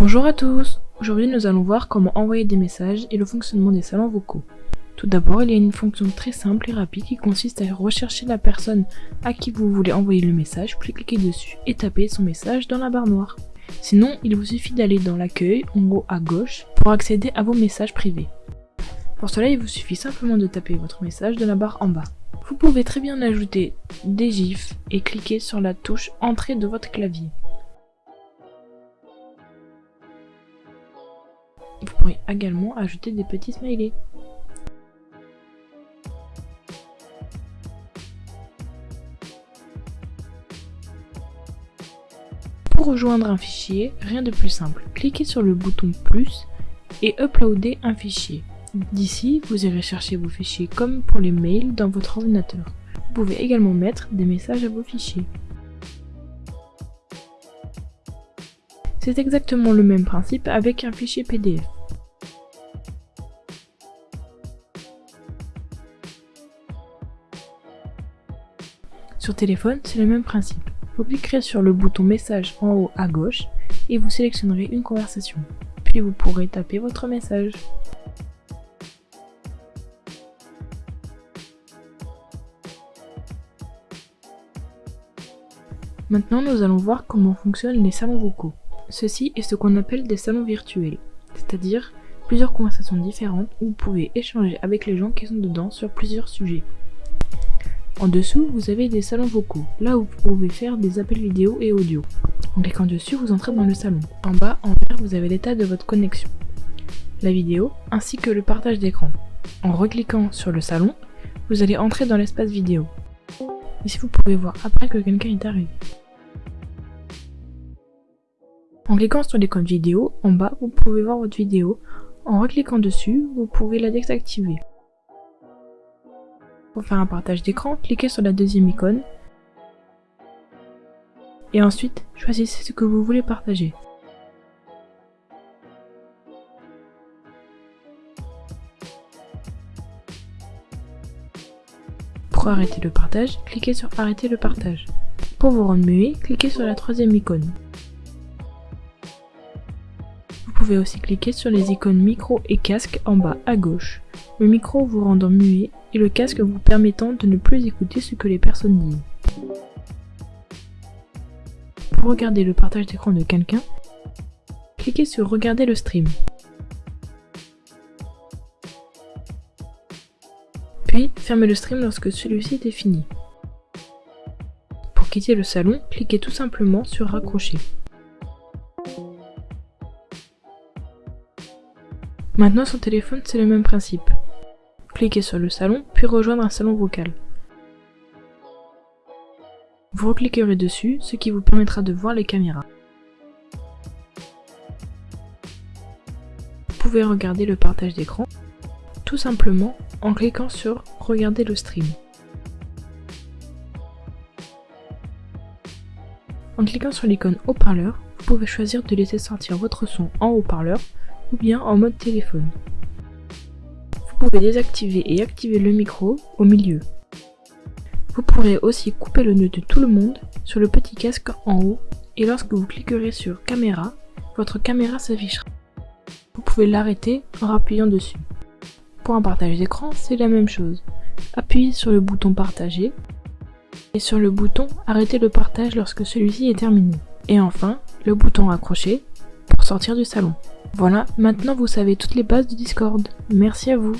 Bonjour à tous Aujourd'hui nous allons voir comment envoyer des messages et le fonctionnement des salons vocaux. Tout d'abord, il y a une fonction très simple et rapide qui consiste à rechercher la personne à qui vous voulez envoyer le message, puis cliquer dessus et taper son message dans la barre noire. Sinon, il vous suffit d'aller dans l'accueil en haut à gauche pour accéder à vos messages privés. Pour cela, il vous suffit simplement de taper votre message dans la barre en bas. Vous pouvez très bien ajouter des gifs et cliquer sur la touche Entrée de votre clavier. Vous pourrez également ajouter des petits smileys. Pour rejoindre un fichier, rien de plus simple. Cliquez sur le bouton plus et uploader un fichier. D'ici, vous irez chercher vos fichiers comme pour les mails dans votre ordinateur. Vous pouvez également mettre des messages à vos fichiers. C'est exactement le même principe avec un fichier PDF. Sur téléphone, c'est le même principe. Vous cliquerez sur le bouton message en haut à gauche et vous sélectionnerez une conversation. Puis vous pourrez taper votre message. Maintenant, nous allons voir comment fonctionnent les salons vocaux. Ceci est ce qu'on appelle des salons virtuels, c'est-à-dire plusieurs conversations différentes où vous pouvez échanger avec les gens qui sont dedans sur plusieurs sujets. En dessous, vous avez des salons vocaux, là où vous pouvez faire des appels vidéo et audio. En cliquant dessus, vous entrez dans le salon. En bas, en vert, vous avez l'état de votre connexion, la vidéo, ainsi que le partage d'écran. En recliquant sur le salon, vous allez entrer dans l'espace vidéo. Ici, vous pouvez voir après que quelqu'un est arrivé. En cliquant sur l'icône vidéo, en bas, vous pouvez voir votre vidéo. En recliquant dessus, vous pouvez la désactiver. Pour faire un partage d'écran, cliquez sur la deuxième icône. Et ensuite, choisissez ce que vous voulez partager. Pour arrêter le partage, cliquez sur arrêter le partage. Pour vous rendre muet, cliquez sur la troisième icône. Pouvez aussi cliquer sur les icônes micro et casque en bas à gauche. Le micro vous rendant muet et le casque vous permettant de ne plus écouter ce que les personnes disent. Pour regarder le partage d'écran de quelqu'un, cliquez sur regarder le stream. Puis, fermez le stream lorsque celui-ci est fini. Pour quitter le salon, cliquez tout simplement sur raccrocher. Maintenant sur téléphone, c'est le même principe. Cliquez sur le salon, puis rejoindre un salon vocal. Vous recliquerez dessus, ce qui vous permettra de voir les caméras. Vous pouvez regarder le partage d'écran, tout simplement en cliquant sur « Regarder le stream ». En cliquant sur l'icône haut-parleur, vous pouvez choisir de laisser sortir votre son en haut-parleur ou bien en mode téléphone. Vous pouvez désactiver et activer le micro au milieu. Vous pourrez aussi couper le nœud de tout le monde sur le petit casque en haut et lorsque vous cliquerez sur caméra, votre caméra s'affichera. Vous pouvez l'arrêter en appuyant dessus. Pour un partage d'écran, c'est la même chose. Appuyez sur le bouton partager et sur le bouton arrêter le partage lorsque celui-ci est terminé. Et enfin, le bouton accrocher du salon. Voilà, maintenant vous savez toutes les bases du Discord. Merci à vous.